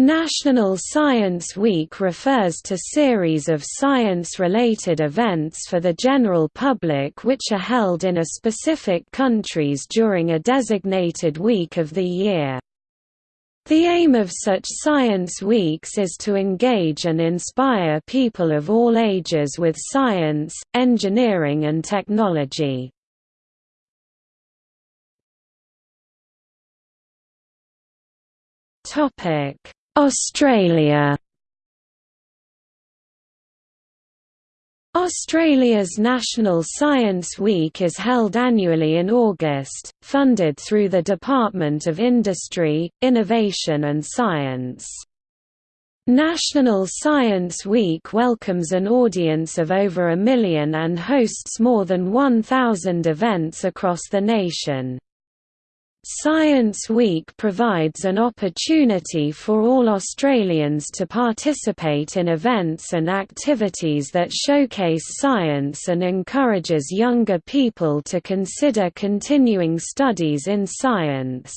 National Science Week refers to series of science-related events for the general public which are held in a specific countries during a designated week of the year. The aim of such science weeks is to engage and inspire people of all ages with science, engineering and technology. Topic Australia Australia's National Science Week is held annually in August, funded through the Department of Industry, Innovation and Science. National Science Week welcomes an audience of over a million and hosts more than 1,000 events across the nation. Science Week provides an opportunity for all Australians to participate in events and activities that showcase science and encourages younger people to consider continuing studies in science.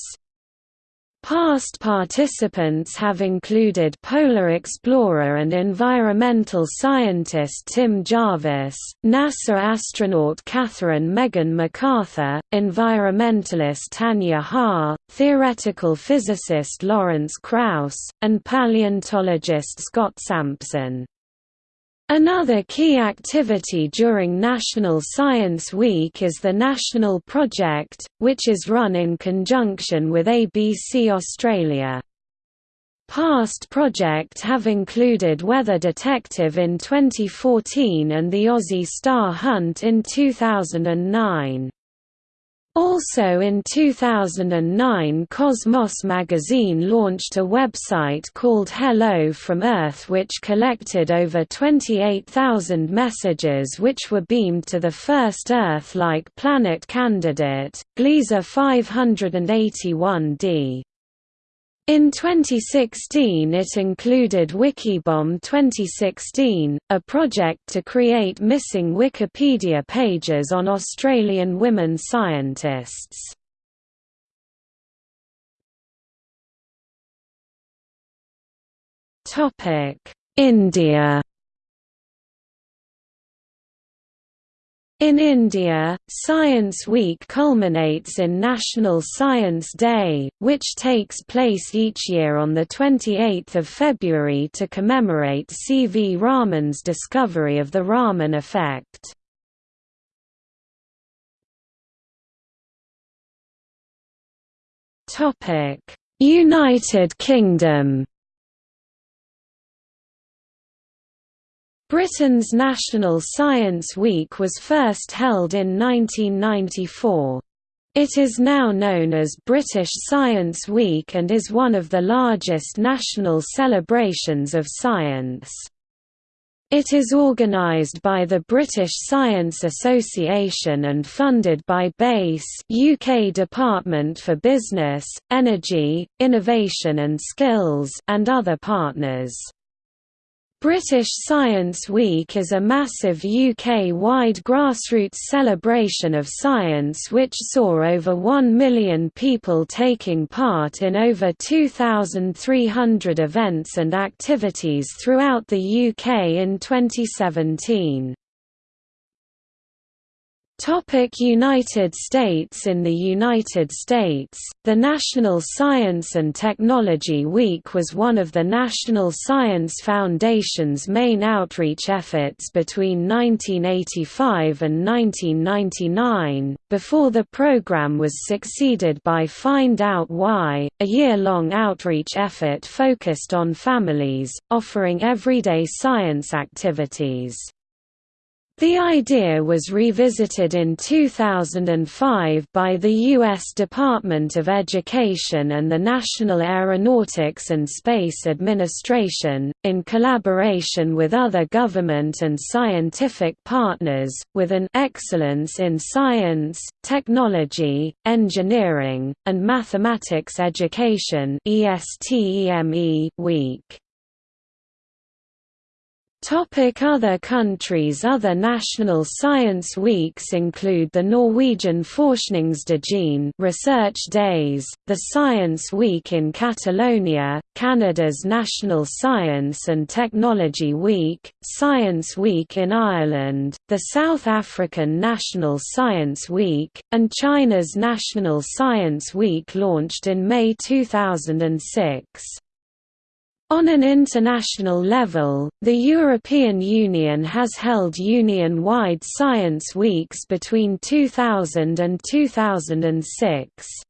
Past participants have included polar explorer and environmental scientist Tim Jarvis, NASA astronaut Katherine Megan McArthur, environmentalist Tanya Ha, theoretical physicist Lawrence Krauss, and paleontologist Scott Sampson. Another key activity during National Science Week is the National Project, which is run in conjunction with ABC Australia. Past projects have included Weather Detective in 2014 and the Aussie Star Hunt in 2009. Also in 2009 Cosmos magazine launched a website called Hello from Earth which collected over 28,000 messages which were beamed to the first Earth-like planet candidate, Gliese 581d. In 2016 it included Wikibomb 2016, a project to create missing Wikipedia pages on Australian women scientists. India In India, Science Week culminates in National Science Day, which takes place each year on 28 February to commemorate C. V. Raman's discovery of the Raman effect. United Kingdom Britain's National Science Week was first held in 1994. It is now known as British Science Week and is one of the largest national celebrations of science. It is organised by the British Science Association and funded by BEIS UK Department for Business, Energy, Innovation and Skills and other partners. British Science Week is a massive UK-wide grassroots celebration of science which saw over 1 million people taking part in over 2,300 events and activities throughout the UK in 2017. Topic United States In the United States, the National Science and Technology Week was one of the National Science Foundation's main outreach efforts between 1985 and 1999, before the program was succeeded by Find Out Why, a year-long outreach effort focused on families, offering everyday science activities. The idea was revisited in 2005 by the U.S. Department of Education and the National Aeronautics and Space Administration, in collaboration with other government and scientific partners, with an Excellence in Science, Technology, Engineering, and Mathematics Education week. Topic other countries Other national science weeks include the Norwegian Forskningsdagen Research Days, the Science Week in Catalonia, Canada's National Science and Technology Week, Science Week in Ireland, the South African National Science Week, and China's National Science Week launched in May 2006. On an international level, the European Union has held union-wide science weeks between 2000 and 2006.